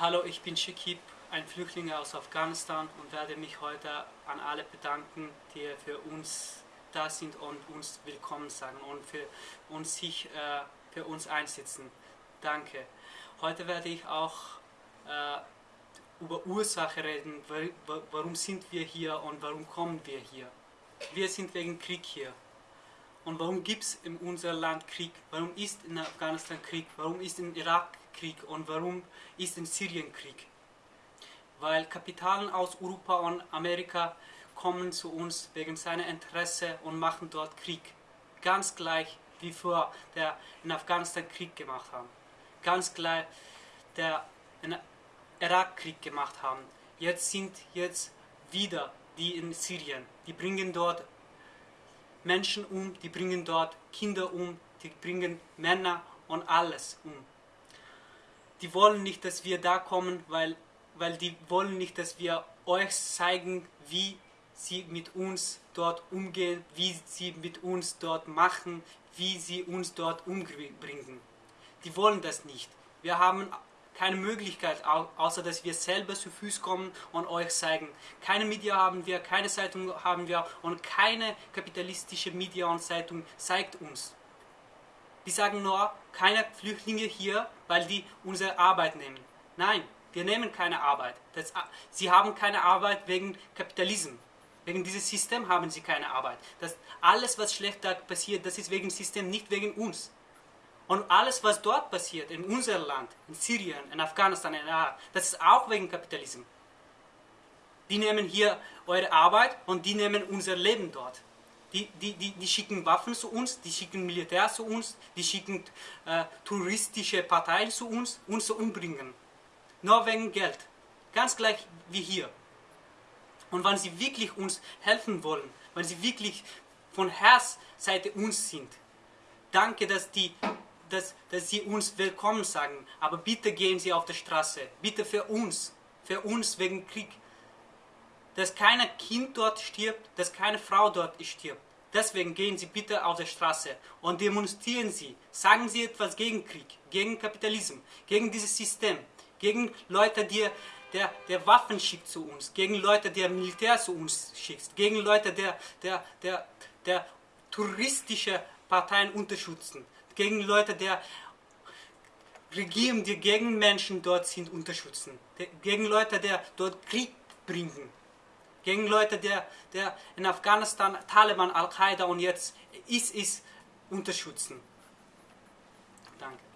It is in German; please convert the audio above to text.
Hallo, ich bin Shekib, ein Flüchtling aus Afghanistan und werde mich heute an alle bedanken, die für uns da sind und uns willkommen sagen und für uns sich äh, für uns einsetzen. Danke. Heute werde ich auch äh, über Ursache reden, warum sind wir hier und warum kommen wir hier. Wir sind wegen Krieg hier. Und warum gibt es in unserem Land Krieg? Warum ist in Afghanistan Krieg? Warum ist in Irak Krieg? Und warum ist in Syrien Krieg? Weil Kapitalen aus Europa und Amerika kommen zu uns wegen seiner Interesse und machen dort Krieg. Ganz gleich wie vor der in Afghanistan Krieg gemacht haben. Ganz gleich der in Irak Krieg gemacht haben. Jetzt sind jetzt wieder die in Syrien. Die bringen dort Menschen um, die bringen dort Kinder um, die bringen Männer und alles um. Die wollen nicht, dass wir da kommen, weil, weil die wollen nicht, dass wir euch zeigen, wie sie mit uns dort umgehen, wie sie mit uns dort machen, wie sie uns dort umbringen. Die wollen das nicht. Wir haben keine Möglichkeit, außer dass wir selber zu Fuß kommen und euch zeigen. Keine Media haben wir, keine Zeitung haben wir und keine kapitalistische Media und Zeitung zeigt uns. Die sagen nur, keine Flüchtlinge hier, weil die unsere Arbeit nehmen. Nein, wir nehmen keine Arbeit. Das, sie haben keine Arbeit wegen Kapitalismus. Wegen diesem System haben sie keine Arbeit. Das, alles, was schlecht passiert, das ist wegen System, nicht wegen uns. Und alles, was dort passiert, in unserem Land, in Syrien, in Afghanistan, in Irak, das ist auch wegen Kapitalismus. Die nehmen hier eure Arbeit und die nehmen unser Leben dort. Die, die, die, die schicken Waffen zu uns, die schicken Militär zu uns, die schicken äh, touristische Parteien zu uns, uns zu umbringen. Nur wegen Geld. Ganz gleich wie hier. Und wenn sie wirklich uns helfen wollen, wenn sie wirklich von Herzseite uns sind, danke, dass die dass, dass sie uns willkommen sagen, aber bitte gehen sie auf die Straße, bitte für uns, für uns wegen Krieg. Dass kein Kind dort stirbt, dass keine Frau dort stirbt. Deswegen gehen Sie bitte auf die Straße und demonstrieren Sie. Sagen Sie etwas gegen Krieg, gegen Kapitalismus, gegen dieses System, gegen Leute, die der, der Waffen schickt zu uns, gegen Leute, der Militär zu uns schickt, gegen Leute, der, der, der, der touristische Parteien unterstützen gegen Leute, der Regierung, die gegen Menschen dort sind, unterstützen. Gegen Leute, die dort Krieg bringen. Gegen Leute, die, die in Afghanistan Taliban, Al-Qaida und jetzt ISIS unterstützen. Danke.